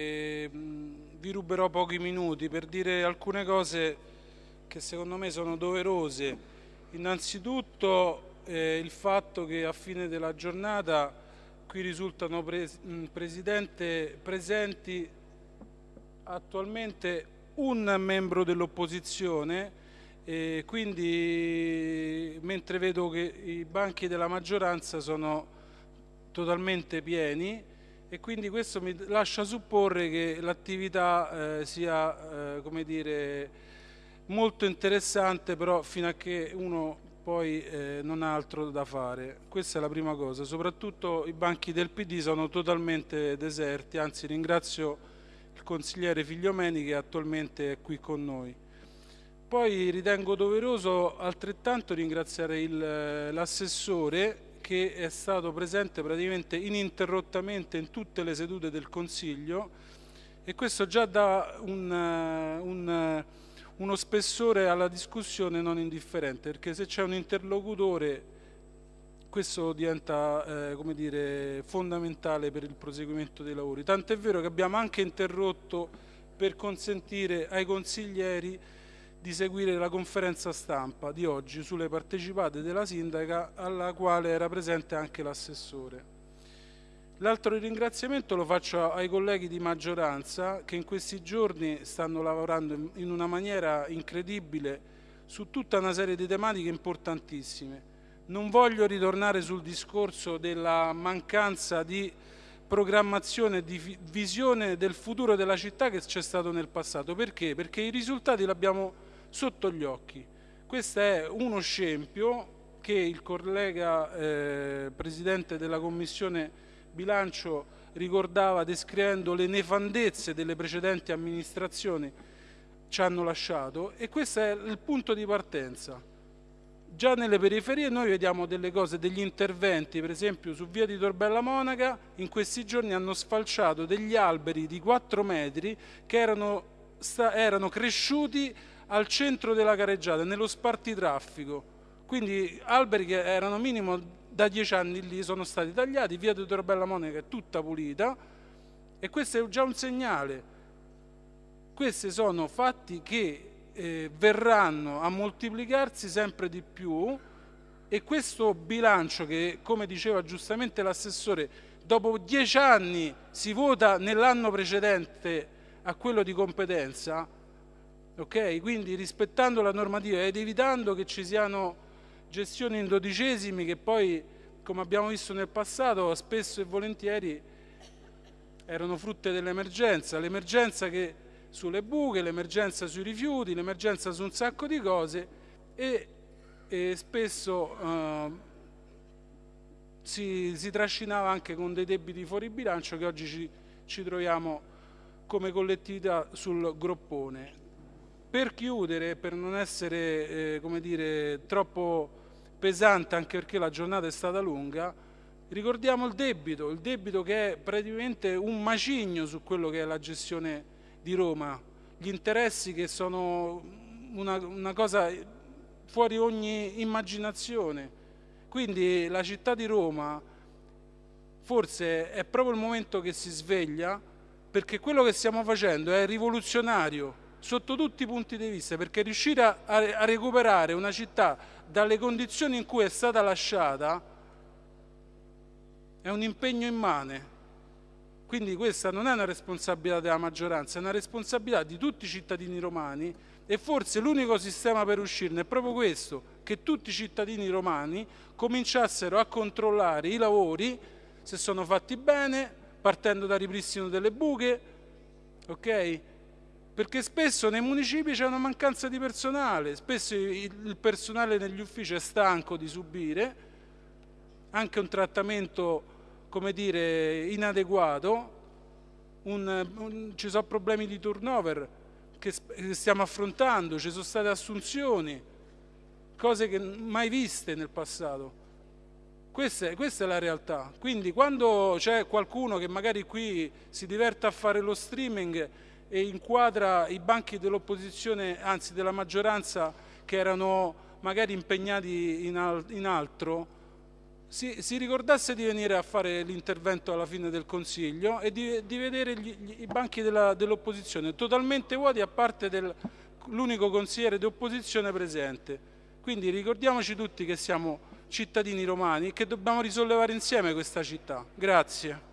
E, vi ruberò pochi minuti per dire alcune cose che secondo me sono doverose. Innanzitutto eh, il fatto che a fine della giornata qui risultano pres presidente, presenti attualmente un membro dell'opposizione e quindi mentre vedo che i banchi della maggioranza sono totalmente pieni e quindi questo mi lascia supporre che l'attività eh, sia eh, come dire, molto interessante però fino a che uno poi eh, non ha altro da fare. Questa è la prima cosa, soprattutto i banchi del PD sono totalmente deserti, anzi ringrazio il consigliere Figliomeni che attualmente è qui con noi. Poi ritengo doveroso altrettanto ringraziare eh, l'assessore che è stato presente praticamente ininterrottamente in tutte le sedute del Consiglio e questo già dà un, eh, un, eh, uno spessore alla discussione non indifferente perché se c'è un interlocutore questo diventa eh, dire, fondamentale per il proseguimento dei lavori. Tant'è vero che abbiamo anche interrotto per consentire ai consiglieri di seguire la conferenza stampa di oggi sulle partecipate della sindaca alla quale era presente anche l'assessore. L'altro ringraziamento lo faccio ai colleghi di maggioranza che in questi giorni stanno lavorando in una maniera incredibile su tutta una serie di tematiche importantissime. Non voglio ritornare sul discorso della mancanza di programmazione di visione del futuro della città che c'è stato nel passato. Perché? Perché i risultati li abbiamo sotto gli occhi. Questo è uno scempio che il collega eh, Presidente della Commissione Bilancio ricordava descrivendo le nefandezze delle precedenti amministrazioni ci hanno lasciato e questo è il punto di partenza. Già nelle periferie noi vediamo delle cose, degli interventi, per esempio su via di Torbella Monaca, in questi giorni hanno sfalciato degli alberi di 4 metri che erano, erano cresciuti al centro della careggiata, nello spartitraffico. Quindi alberi che erano minimo da dieci anni lì sono stati tagliati, via di Torbella Monica è tutta pulita e questo è già un segnale. Questi sono fatti che eh, verranno a moltiplicarsi sempre di più e questo bilancio che, come diceva giustamente l'assessore, dopo dieci anni si vota nell'anno precedente a quello di competenza, ok? Quindi rispettando la normativa ed evitando che ci siano gestioni in dodicesimi che poi, come abbiamo visto nel passato, spesso e volentieri erano frutte dell'emergenza, l'emergenza sulle buche, l'emergenza sui rifiuti, l'emergenza su un sacco di cose e, e spesso eh, si, si, trascinava anche con dei debiti fuori bilancio che oggi ci, ci troviamo come collettività sul groppone. Per chiudere, per non essere eh, come dire, troppo pesante, anche perché la giornata è stata lunga, ricordiamo il debito, il debito che è praticamente un macigno su quello che è la gestione di Roma, gli interessi che sono una, una cosa fuori ogni immaginazione. Quindi la città di Roma forse è proprio il momento che si sveglia perché quello che stiamo facendo è rivoluzionario sotto tutti i punti di vista, perché riuscire a, a recuperare una città dalle condizioni in cui è stata lasciata è un impegno immane. Quindi questa non è una responsabilità della maggioranza, è una responsabilità di tutti i cittadini romani e forse l'unico sistema per uscirne è proprio questo, che tutti i cittadini romani cominciassero a controllare i lavori, se sono fatti bene, partendo dal ripristino delle buche, ok? Perché spesso nei municipi c'è una mancanza di personale, spesso il personale negli uffici è stanco di subire anche un trattamento, come dire, inadeguato, un, un, ci sono problemi di turnover che stiamo affrontando, ci sono state assunzioni, cose che mai viste nel passato. Questa è, questa è, la realtà. Quindi quando c'è qualcuno che magari qui si diverte a fare lo streaming e inquadra i banchi dell'opposizione, anzi della maggioranza, che erano magari impegnati in, al in altro, si, si, ricordasse di venire a fare l'intervento alla fine del Consiglio e di, di vedere gli, gli, i banchi dell'opposizione totalmente vuoti a parte dell'unico consigliere di opposizione presente. Quindi ricordiamoci tutti che siamo cittadini romani e che dobbiamo risollevare insieme questa città. Grazie.